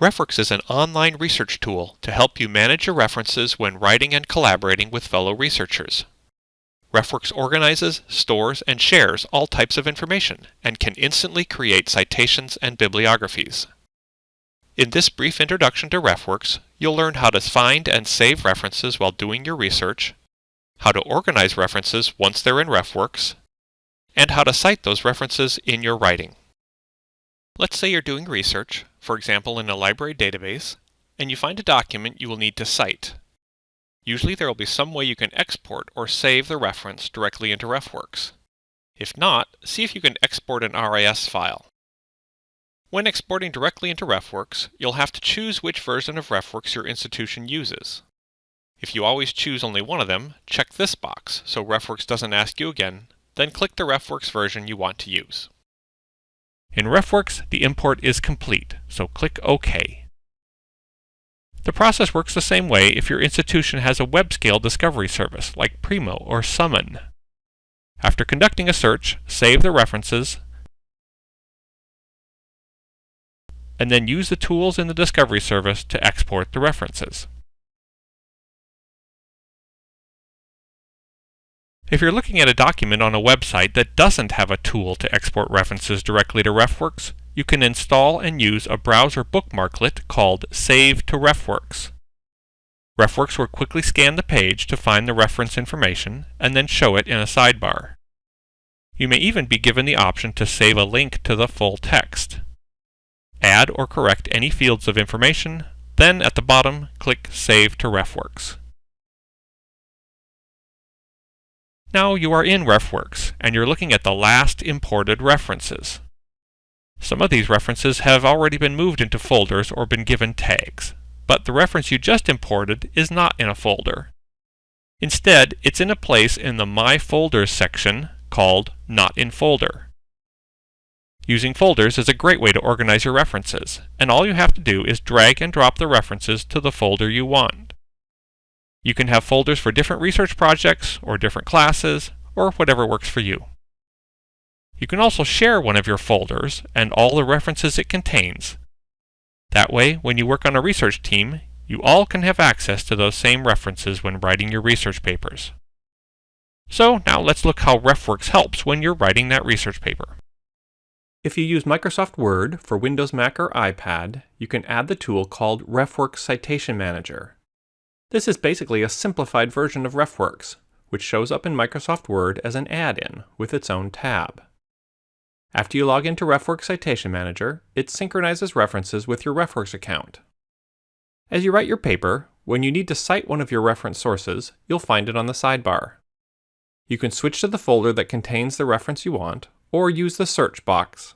RefWorks is an online research tool to help you manage your references when writing and collaborating with fellow researchers. RefWorks organizes, stores, and shares all types of information and can instantly create citations and bibliographies. In this brief introduction to RefWorks, you'll learn how to find and save references while doing your research, how to organize references once they're in RefWorks, and how to cite those references in your writing. Let's say you're doing research, for example in a library database, and you find a document you will need to cite. Usually there will be some way you can export or save the reference directly into RefWorks. If not, see if you can export an RIS file. When exporting directly into RefWorks, you'll have to choose which version of RefWorks your institution uses. If you always choose only one of them, check this box so RefWorks doesn't ask you again, then click the RefWorks version you want to use. In RefWorks, the import is complete, so click OK. The process works the same way if your institution has a web-scale discovery service like Primo or Summon. After conducting a search, save the references, and then use the tools in the discovery service to export the references. If you're looking at a document on a website that doesn't have a tool to export references directly to RefWorks, you can install and use a browser bookmarklet called Save to RefWorks. RefWorks will quickly scan the page to find the reference information and then show it in a sidebar. You may even be given the option to save a link to the full text. Add or correct any fields of information, then at the bottom click Save to RefWorks. Now you are in RefWorks, and you're looking at the last imported references. Some of these references have already been moved into folders or been given tags, but the reference you just imported is not in a folder. Instead, it's in a place in the My Folders section called Not in Folder. Using folders is a great way to organize your references, and all you have to do is drag and drop the references to the folder you want. You can have folders for different research projects or different classes or whatever works for you. You can also share one of your folders and all the references it contains. That way, when you work on a research team, you all can have access to those same references when writing your research papers. So now let's look how RefWorks helps when you're writing that research paper. If you use Microsoft Word for Windows, Mac, or iPad, you can add the tool called RefWorks Citation Manager. This is basically a simplified version of RefWorks, which shows up in Microsoft Word as an add-in with its own tab. After you log into RefWorks Citation Manager, it synchronizes references with your RefWorks account. As you write your paper, when you need to cite one of your reference sources, you'll find it on the sidebar. You can switch to the folder that contains the reference you want, or use the search box.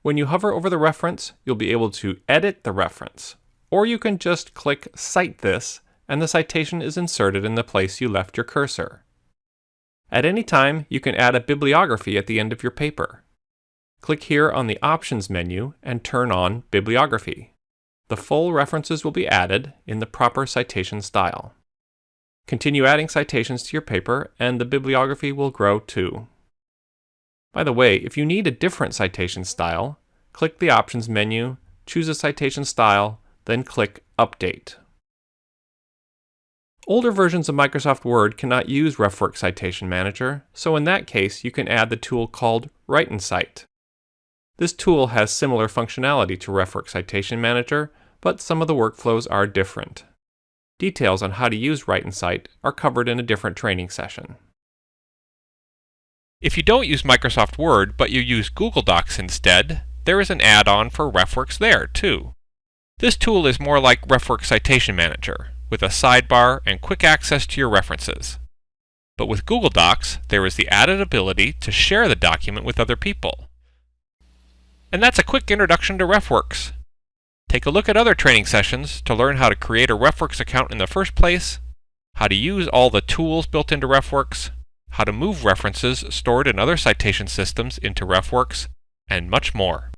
When you hover over the reference, you'll be able to edit the reference, or you can just click Cite This and the citation is inserted in the place you left your cursor. At any time, you can add a bibliography at the end of your paper. Click here on the Options menu and turn on Bibliography. The full references will be added in the proper citation style. Continue adding citations to your paper and the bibliography will grow too. By the way, if you need a different citation style, click the Options menu, choose a citation style, then click Update. Older versions of Microsoft Word cannot use RefWorks Citation Manager, so in that case you can add the tool called Write and Cite. This tool has similar functionality to RefWorks Citation Manager, but some of the workflows are different. Details on how to use Write and Cite are covered in a different training session. If you don't use Microsoft Word, but you use Google Docs instead, there is an add-on for RefWorks there, too. This tool is more like RefWorks Citation Manager, with a sidebar and quick access to your references. But with Google Docs, there is the added ability to share the document with other people. And that's a quick introduction to RefWorks. Take a look at other training sessions to learn how to create a RefWorks account in the first place, how to use all the tools built into RefWorks, how to move references stored in other citation systems into RefWorks, and much more.